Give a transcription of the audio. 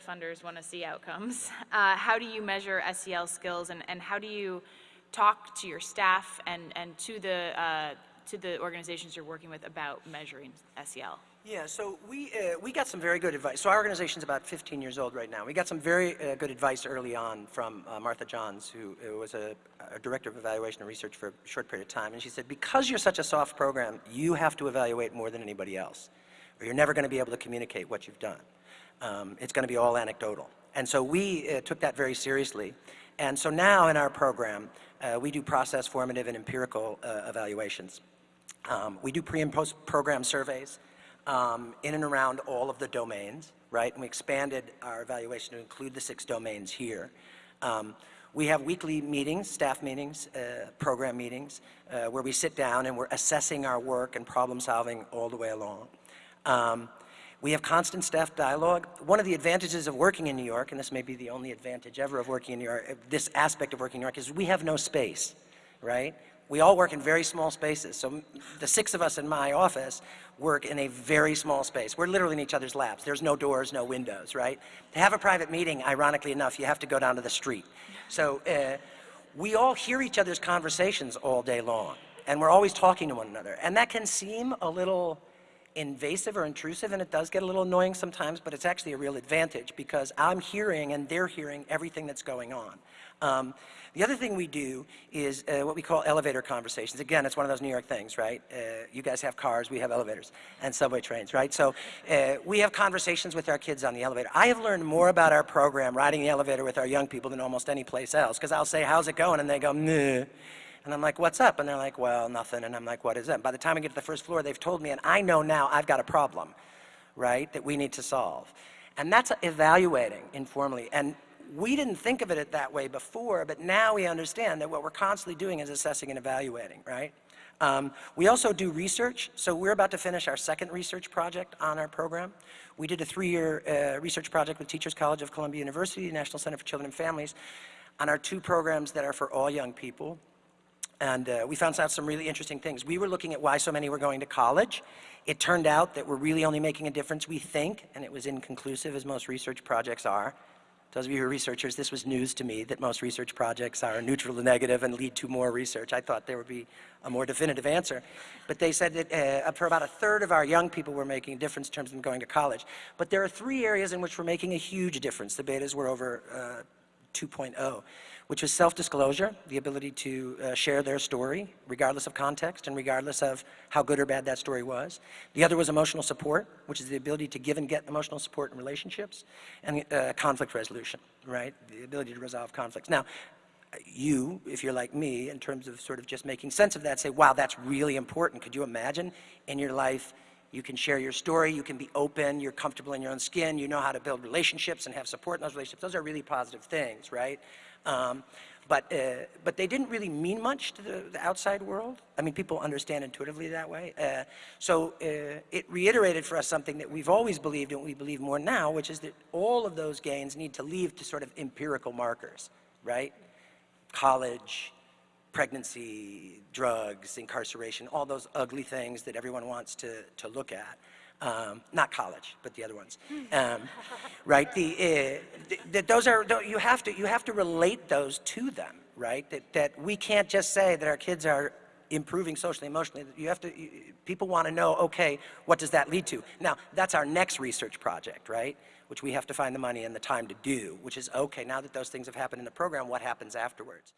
funders want to see outcomes. Uh, how do you measure SEL skills and, and how do you talk to your staff and, and to the, uh, to the organizations you're working with about measuring SEL? Yeah, so we, uh, we got some very good advice. So our organization's about 15 years old right now. We got some very uh, good advice early on from uh, Martha Johns, who was a, a, director of evaluation and research for a short period of time. And she said, because you're such a soft program, you have to evaluate more than anybody else, or you're never going to be able to communicate what you've done. Um, it's going to be all anecdotal. And so we uh, took that very seriously. And so now in our program, uh, we do process, formative, and empirical evaluations. Um, we do pre and post program surveys um, in and around all of the domains, right? And we expanded our evaluation to include the six domains here. Um, we have weekly meetings, staff meetings, uh, program meetings, uh, where we sit down and we're assessing our work and problem solving all the way along. Um, we have constant staff dialogue. One of the advantages of working in New York, and this may be the only advantage ever of working in New York, this aspect of working in New York, is we have no space, right? We all work in very small spaces. So the six of us in my office work in a very small space. We're literally in each other's laps. There's no doors, no windows, right? To have a private meeting, ironically enough, you have to go down to the street. So uh, we all hear each other's conversations all day long, and we're always talking to one another. And that can seem a little invasive or intrusive, and it does get a little annoying sometimes, but it's actually a real advantage because I'm hearing and they're hearing everything that's going on. Um, the other thing we do is uh, what we call elevator conversations. Again, it's one of those New York things, right? Uh, you guys have cars, we have elevators and subway trains, right? So uh, we have conversations with our kids on the elevator. I have learned more about our program riding the elevator with our young people than almost any place else because I'll say, how's it going? And they go, meh. And I'm like, what's up? And they're like, well, nothing. And I'm like, what is it? By the time I get to the first floor, they've told me, and I know now I've got a problem, right, that we need to solve. And that's evaluating informally. And we didn't think of it that way before, but now we understand that what we're constantly doing is assessing and evaluating, right? Um, we also do research, so we're about to finish our second research project on our program. We did a three-year uh, research project with Teachers College of Columbia University, National Center for Children and Families, on our two programs that are for all young people. And uh, we found out some really interesting things. We were looking at why so many were going to college. It turned out that we're really only making a difference, we think, and it was inconclusive, as most research projects are. Those of you who are researchers, this was news to me, that most research projects are neutral to negative and lead to more research. I thought there would be a more definitive answer. But they said that uh, for about a third of our young people, we're making a difference in terms of them going to college. But there are three areas in which we're making a huge difference. The betas were over uh, 2.0, which was self-disclosure, the ability to uh, share their story, regardless of context and regardless of how good or bad that story was. The other was emotional support, which is the ability to give and get emotional support in relationships, and uh, conflict resolution, right? The ability to resolve conflicts. Now, you, if you're like me, in terms of sort of just making sense of that, say, wow, that's really important. Could you imagine in your life you can share your story, you can be open, you're comfortable in your own skin, you know how to build relationships and have support in those relationships. Those are really positive things, right? Um, but, uh, but they didn't really mean much to the, the, outside world. I mean, people understand intuitively that way. Uh, so uh, it reiterated for us something that we've always believed and we believe more now, which is that all of those gains need to lead to sort of empirical markers, right? College, pregnancy, drugs, incarceration, all those ugly things that everyone wants to, to look at. Um, not college, but the other ones, um, right? The, uh, the, those are you have to you have to relate those to them, right? That that we can't just say that our kids are improving socially, emotionally. You have to you, people want to know, okay, what does that lead to? Now that's our next research project, right? Which we have to find the money and the time to do. Which is okay. Now that those things have happened in the program, what happens afterwards?